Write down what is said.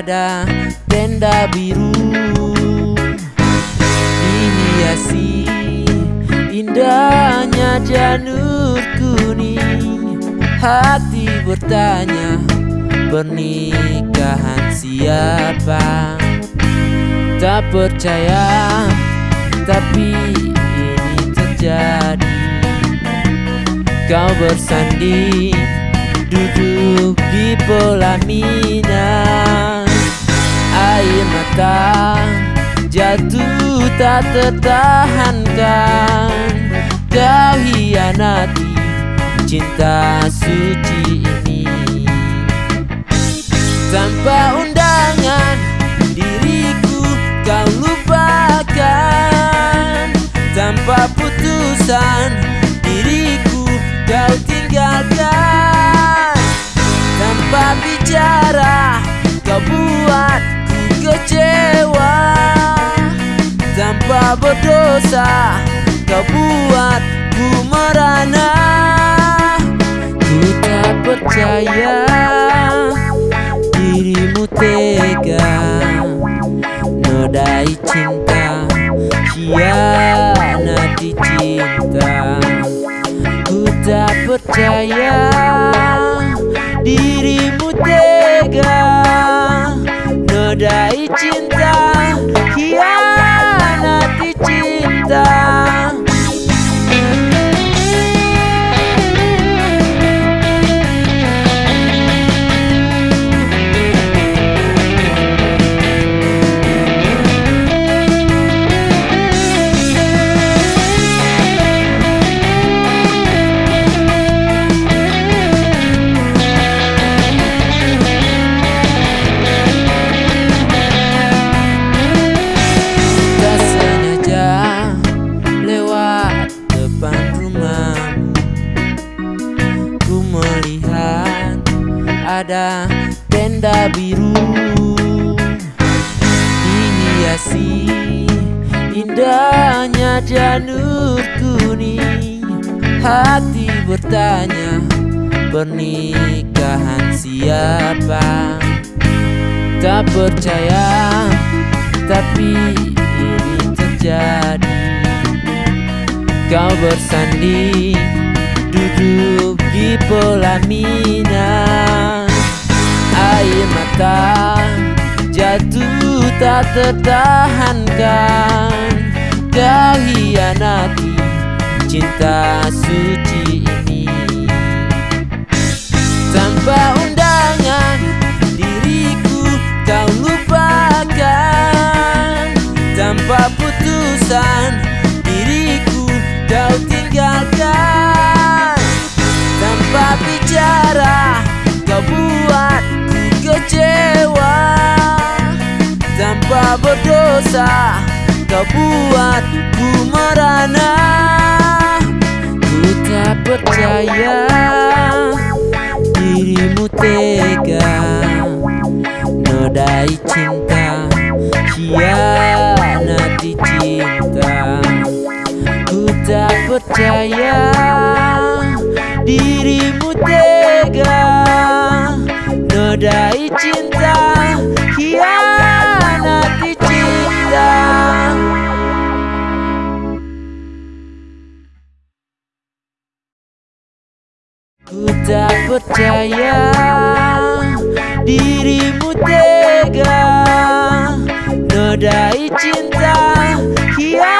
ada tenda biru. Dihiasi indahnya janur kuning. Hati bertanya pernikahan siapa? Tak percaya tapi ini terjadi. Kau bersanding duduk di pelaminan Mata jatuh tak tertahankan. Kau hianati cinta suci ini. Tanpa undangan diriku kau lupakan. Tanpa putusan Berdosa kau buat ku merana. Ku tak percaya dirimu tega Nodai cinta Hianati cinta. Ku tak percaya ada tenda biru. Dihiasi indahnya janur kuning. Hati bertanya pernikahan siapa? Tak percaya tapi ini terjadi. Kau bersanding duduk di pelaminan Air mata jatuh tak tertahankan. Kau hianati cinta suci ini. Tanpa undangan diriku kau lupakan. Tanpa putusan berdosa kau buat ku merana. Ku tak percaya dirimu tega. Nodai cinta Hianati cinta. Ku tak percaya Dirimu tega. Nodai cinta Hianati Ku tak percaya dirimu tega. Nodai cinta Hianati